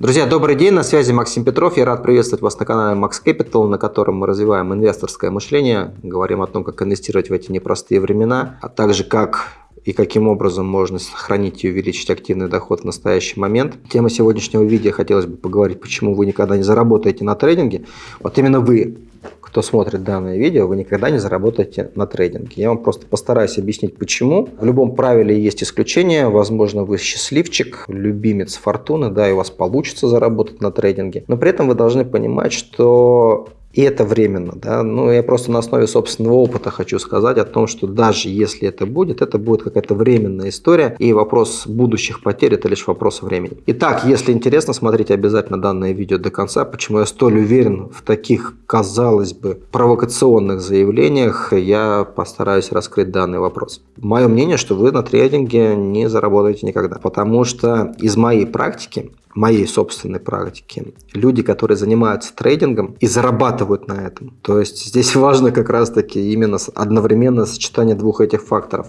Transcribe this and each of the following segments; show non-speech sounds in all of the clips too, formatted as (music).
Друзья, добрый день, на связи Максим Петров. Я рад приветствовать вас на канале Max Capital, на котором мы развиваем инвесторское мышление, говорим о том, как инвестировать в эти непростые времена, а также как и каким образом можно сохранить и увеличить активный доход в настоящий момент. Тема сегодняшнего видео хотелось бы поговорить, почему вы никогда не заработаете на трейдинге. Вот именно вы кто смотрит данное видео, вы никогда не заработаете на трейдинге. Я вам просто постараюсь объяснить, почему. В любом правиле есть исключения. Возможно, вы счастливчик, любимец фортуны, да, и у вас получится заработать на трейдинге. Но при этом вы должны понимать, что и это временно, да. Ну, я просто на основе собственного опыта хочу сказать о том, что даже если это будет, это будет какая-то временная история, и вопрос будущих потерь – это лишь вопрос времени. Итак, если интересно, смотрите обязательно данное видео до конца. Почему я столь уверен в таких, казалось бы, провокационных заявлениях, я постараюсь раскрыть данный вопрос. Мое мнение, что вы на трейдинге не заработаете никогда, потому что из моей практики моей собственной практики, люди, которые занимаются трейдингом и зарабатывают на этом. То есть здесь (laughs) важно как раз-таки именно одновременно сочетание двух этих факторов.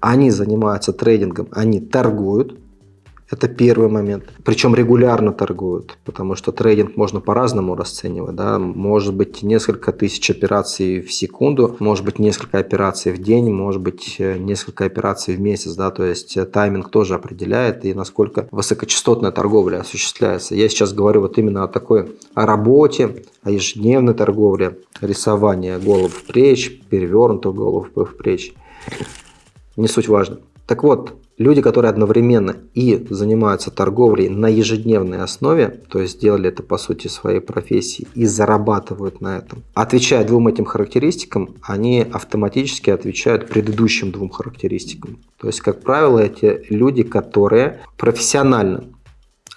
Они занимаются трейдингом, они торгуют, это первый момент. Причем регулярно торгуют, потому что трейдинг можно по-разному расценивать. Да? Может быть несколько тысяч операций в секунду, может быть несколько операций в день, может быть э, несколько операций в месяц. Да? То есть э, тайминг тоже определяет и насколько высокочастотная торговля осуществляется. Я сейчас говорю вот именно о такой о работе, о ежедневной торговле, рисование голов в плеч, перевернутых голов в плеч. Не суть важно. Так вот, люди, которые одновременно и занимаются торговлей на ежедневной основе, то есть сделали это по сути своей профессии и зарабатывают на этом, отвечая двум этим характеристикам, они автоматически отвечают предыдущим двум характеристикам. То есть, как правило, эти люди, которые профессионально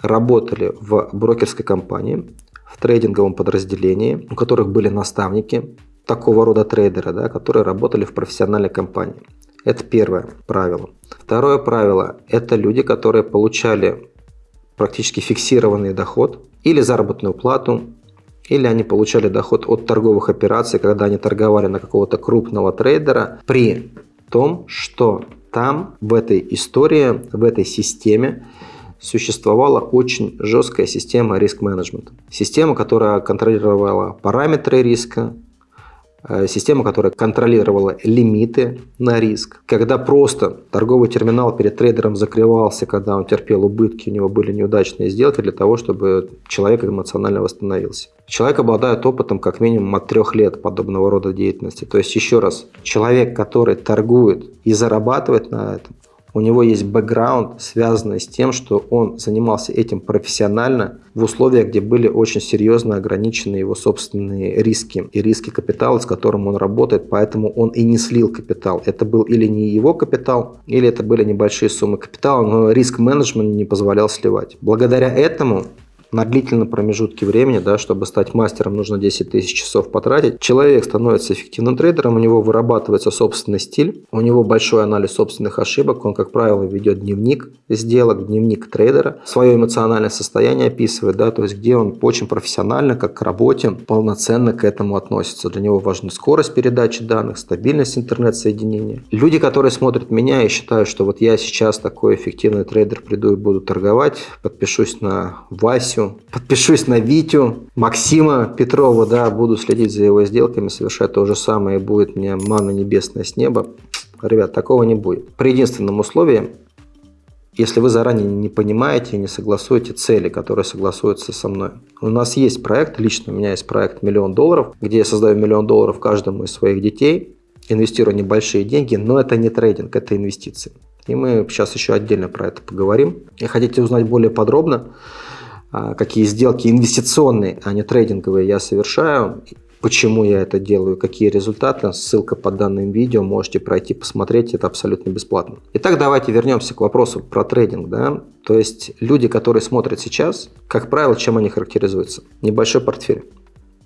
работали в брокерской компании, в трейдинговом подразделении, у которых были наставники, такого рода трейдеры, да, которые работали в профессиональной компании. Это первое правило. Второе правило – это люди, которые получали практически фиксированный доход или заработную плату, или они получали доход от торговых операций, когда они торговали на какого-то крупного трейдера, при том, что там, в этой истории, в этой системе существовала очень жесткая система риск-менеджмента. Система, которая контролировала параметры риска, система, которая контролировала лимиты на риск. Когда просто торговый терминал перед трейдером закрывался, когда он терпел убытки, у него были неудачные сделки для того, чтобы человек эмоционально восстановился. Человек обладает опытом как минимум от трех лет подобного рода деятельности. То есть, еще раз, человек, который торгует и зарабатывает на этом, у него есть бэкграунд, связанный с тем, что он занимался этим профессионально в условиях, где были очень серьезно ограничены его собственные риски и риски капитала, с которым он работает, поэтому он и не слил капитал. Это был или не его капитал, или это были небольшие суммы капитала, но риск-менеджмент не позволял сливать. Благодаря этому на длительном промежутке времени, да, чтобы стать мастером, нужно 10 тысяч часов потратить. Человек становится эффективным трейдером, у него вырабатывается собственный стиль, у него большой анализ собственных ошибок, он, как правило, ведет дневник сделок, дневник трейдера, свое эмоциональное состояние описывает, да, то есть где он очень профессионально, как к работе, полноценно к этому относится. Для него важна скорость передачи данных, стабильность интернет-соединения. Люди, которые смотрят меня и считают, что вот я сейчас такой эффективный трейдер, приду и буду торговать, подпишусь на Васю, Васю, подпишусь на Витю, Максима Петрова, да, буду следить за его сделками, совершать то же самое, и будет мне манна небесная с неба. Ребят, такого не будет. При единственном условии, если вы заранее не понимаете и не согласуете цели, которые согласуются со мной. У нас есть проект, лично у меня есть проект «Миллион долларов», где я создаю миллион долларов каждому из своих детей, инвестирую небольшие деньги, но это не трейдинг, это инвестиции. И мы сейчас еще отдельно про это поговорим. И хотите узнать более подробно, какие сделки инвестиционные, а не трейдинговые я совершаю, почему я это делаю, какие результаты, ссылка под данным видео, можете пройти посмотреть, это абсолютно бесплатно. Итак, давайте вернемся к вопросу про трейдинг. Да? То есть люди, которые смотрят сейчас, как правило, чем они характеризуются? Небольшой портфель.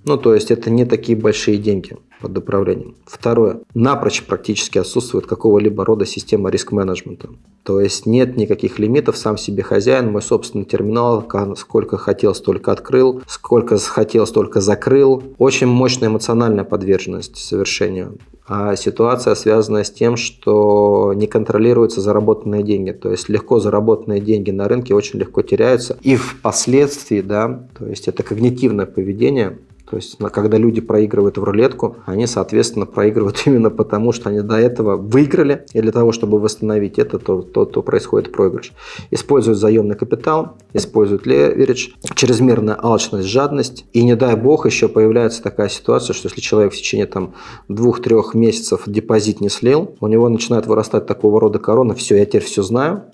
Ну, то есть это не такие большие деньги под управлением. Второе. Напрочь практически отсутствует какого-либо рода система риск-менеджмента. То есть нет никаких лимитов, сам себе хозяин, мой собственный терминал, сколько хотел, столько открыл, сколько хотел, столько закрыл. Очень мощная эмоциональная подверженность совершению. А ситуация связана с тем, что не контролируются заработанные деньги. То есть легко заработанные деньги на рынке очень легко теряются. И впоследствии, да, то есть это когнитивное поведение, то есть, когда люди проигрывают в рулетку, они, соответственно, проигрывают (laughs) именно потому, что они до этого выиграли, и для того, чтобы восстановить это, то, то, то происходит проигрыш. Используют заемный капитал, используют леверидж, чрезмерная алчность, жадность, и не дай бог еще появляется такая ситуация, что если человек в течение там двух-трех месяцев депозит не слил, у него начинает вырастать такого рода корона, все, я теперь все знаю,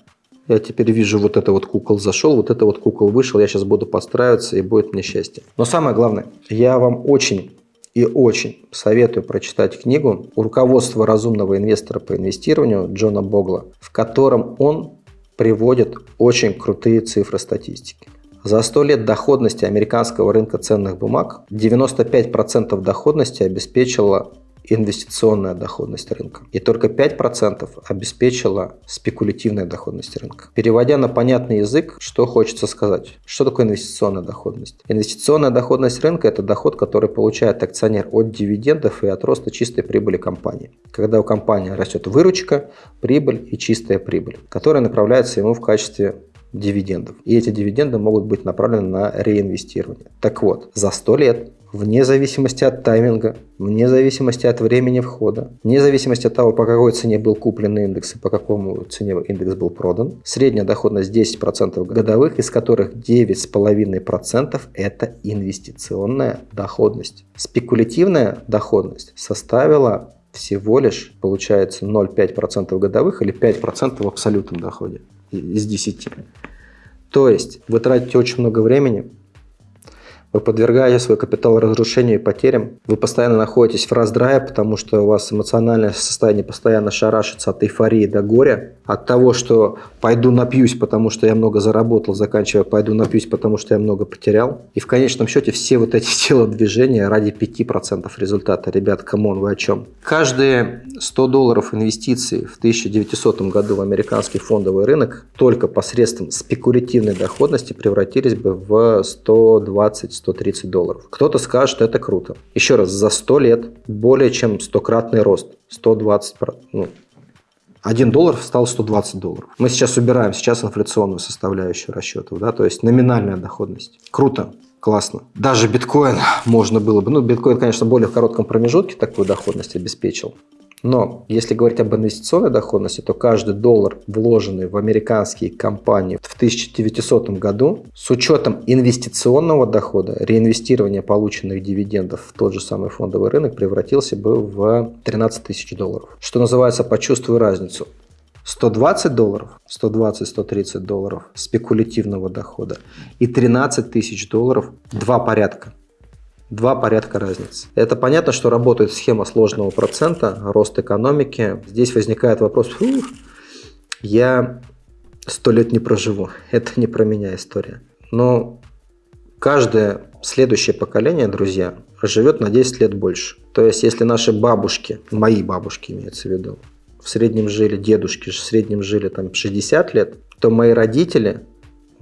я теперь вижу, вот это вот кукол зашел, вот это вот кукол вышел, я сейчас буду подстраиваться и будет мне счастье. Но самое главное, я вам очень и очень советую прочитать книгу «Руководство разумного инвестора по инвестированию» Джона Богла, в котором он приводит очень крутые цифры статистики. За 100 лет доходности американского рынка ценных бумаг 95% доходности обеспечила инвестиционная доходность рынка. И только 5% обеспечила спекулятивная доходность рынка. Переводя на понятный язык, что хочется сказать? Что такое инвестиционная доходность? Инвестиционная доходность рынка – это доход, который получает акционер от дивидендов и от роста чистой прибыли компании. Когда у компании растет выручка, прибыль и чистая прибыль, которая направляется ему в качестве дивидендов. И эти дивиденды могут быть направлены на реинвестирование. Так вот, за 100 лет вне зависимости от тайминга, вне зависимости от времени входа, вне зависимости от того, по какой цене был куплен индекс и по какому цене индекс был продан. Средняя доходность 10% годовых, из которых 9,5% это инвестиционная доходность. Спекулятивная доходность составила всего лишь, получается, 0,5% годовых или 5% в абсолютном доходе из 10. То есть вы тратите очень много времени, вы подвергаете свой капитал разрушению и потерям. Вы постоянно находитесь в раздрае, потому что у вас эмоциональное состояние постоянно шарашится от эйфории до горя, от того, что пойду напьюсь, потому что я много заработал, заканчивая пойду напьюсь, потому что я много потерял. И в конечном счете все вот эти (laughs) телодвижения ради 5% результата. Ребят, come on, вы о чем? Каждые 100 долларов инвестиций в 1900 году в американский фондовый рынок только посредством спекулятивной доходности превратились бы в 120 130 долларов. Кто-то скажет, что это круто. Еще раз, за 100 лет более чем 100-кратный рост. 120, ну, 1 доллар стал 120 долларов. Мы сейчас убираем сейчас инфляционную составляющую расчетов, да, то есть номинальная доходность. Круто, классно. Даже биткоин можно было бы, ну, биткоин, конечно, более в коротком промежутке такую доходность обеспечил. Но если говорить об инвестиционной доходности, то каждый доллар, вложенный в американские компании в 1900 году, с учетом инвестиционного дохода, реинвестирования полученных дивидендов в тот же самый фондовый рынок превратился бы в 13 тысяч долларов. Что называется, почувствую разницу. 120 долларов, 120-130 долларов спекулятивного дохода и 13 тысяч долларов, два порядка два порядка разницы. Это понятно, что работает схема сложного процента, рост экономики. Здесь возникает вопрос, фух, я сто лет не проживу, (laughs) это не про меня история. Но каждое следующее поколение, друзья, живет на 10 лет больше. То есть, если наши бабушки, мои бабушки имеется в виду, в среднем жили, дедушки в среднем жили там 60 лет, то мои родители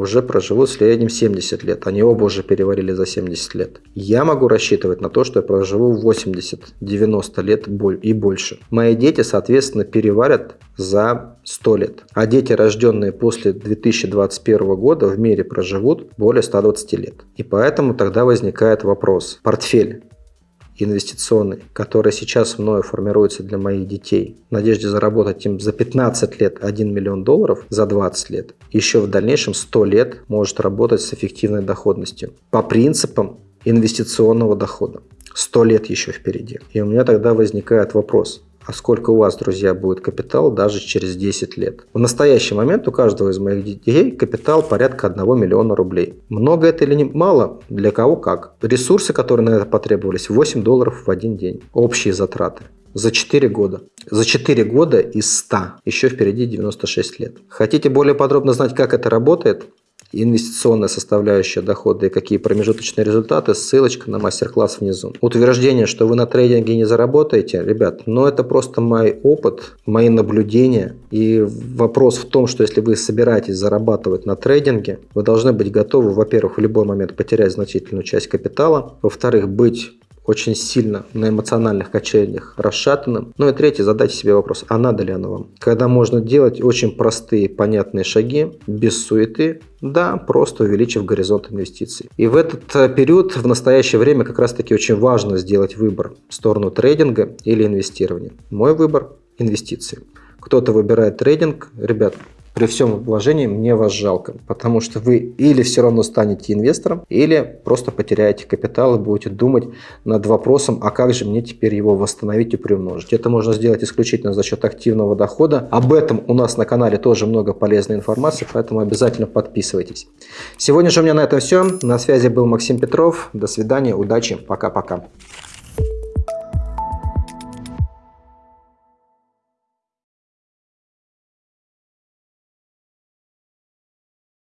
уже проживут в среднем 70 лет. Они оба уже переварили за 70 лет. Я могу рассчитывать на то, что я проживу 80-90 лет и больше. Мои дети, соответственно, переварят за 100 лет. А дети, рожденные после 2021 года, в мире проживут более 120 лет. И поэтому тогда возникает вопрос. Портфель инвестиционный, который сейчас мною формируется для моих детей, в надежде заработать им за 15 лет 1 миллион долларов, за 20 лет, еще в дальнейшем 100 лет может работать с эффективной доходностью. По принципам инвестиционного дохода. 100 лет еще впереди. И у меня тогда возникает вопрос, сколько у вас, друзья, будет капитал даже через 10 лет. В настоящий момент у каждого из моих детей капитал порядка 1 миллиона рублей. Много это или не мало? Для кого как. Ресурсы, которые на это потребовались, 8 долларов в один день. Общие затраты. За 4 года. За 4 года из 100. Еще впереди 96 лет. Хотите более подробно знать, как это работает? Инвестиционная составляющая дохода и какие промежуточные результаты, ссылочка на мастер-класс внизу. Утверждение, что вы на трейдинге не заработаете, ребят, но ну это просто мой опыт, мои наблюдения. И вопрос в том, что если вы собираетесь зарабатывать на трейдинге, вы должны быть готовы, во-первых, в любой момент потерять значительную часть капитала, во-вторых, быть очень сильно на эмоциональных качелях расшатанным. Ну и третье, задайте себе вопрос, а надо ли оно вам? Когда можно делать очень простые, понятные шаги, без суеты, да, просто увеличив горизонт инвестиций. И в этот э, период, в настоящее время, как раз таки очень важно сделать выбор в сторону трейдинга или инвестирования. Мой выбор – инвестиции. Кто-то выбирает трейдинг, ребят, при всем вложении мне вас жалко, потому что вы или все равно станете инвестором, или просто потеряете капитал и будете думать над вопросом, а как же мне теперь его восстановить и приумножить. Это можно сделать исключительно за счет активного дохода. Об этом у нас на канале тоже много полезной информации, поэтому обязательно подписывайтесь. Сегодня же у меня на этом все. На связи был Максим Петров. До свидания, удачи, пока-пока.